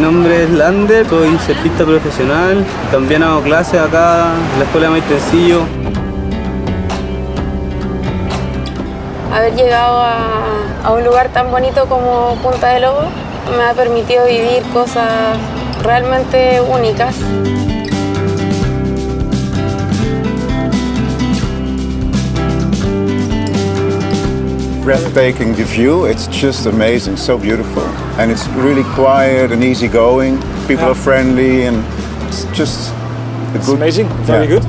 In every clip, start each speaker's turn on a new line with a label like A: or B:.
A: Mi nombre es Lander, soy surfista profesional. También hago clases acá en la escuela de Maitencillo.
B: Haber llegado a, a un lugar tan bonito como Punta de Lobo me ha permitido vivir cosas realmente únicas.
C: Breathtaking the view. It's just amazing, so beautiful. And it's really quiet and easygoing. People
D: Yeah.
C: are friendly and it's just a
D: It's
C: good...
D: amazing, very
C: Yeah.
D: good.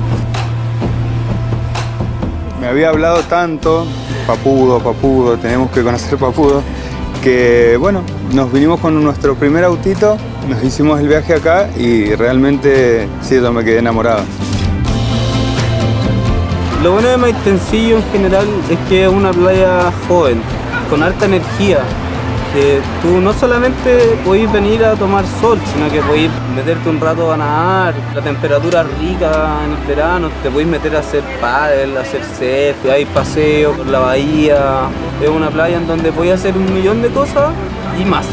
E: Me había hablado tanto, Papudo, Papudo, tenemos que conocer Papudo, que bueno, nos vinimos con nuestro primer autito, nos hicimos el viaje acá y realmente sí, yo me quedé enamorado.
A: Lo bueno de Maitencillo en general es que es una playa joven, con alta energía. Que tú no solamente podés venir a tomar sol, sino que podés meterte un rato a nadar, la temperatura rica en el verano, te podés meter a hacer paddle, a hacer surf, hay paseos por la bahía. Es una playa en donde podés hacer un millón de cosas y más.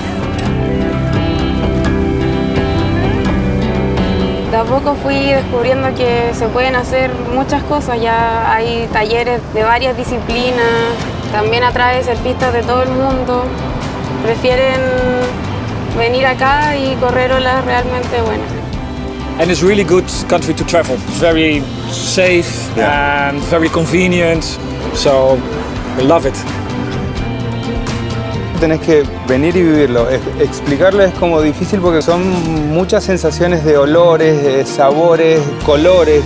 B: A poco fui descubriendo que se pueden hacer muchas cosas, ya hay talleres de varias disciplinas, también atrae surfistas de todo el mundo. Prefieren venir acá y correr olas realmente buenas.
D: And it's really good country to travel. It's very safe
C: Yeah.
D: and very convenient. So we love it.
E: Tenés que venir y vivirlo. Explicarlo es como difícil porque son muchas sensaciones de olores, de sabores, colores.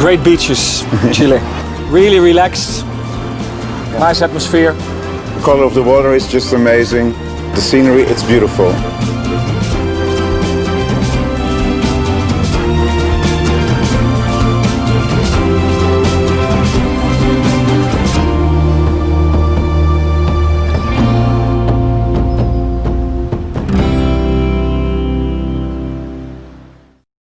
D: Great beaches, Chile. Really relaxed. Nice atmosphere.
C: The color of the water is just amazing. The scenery, it's beautiful.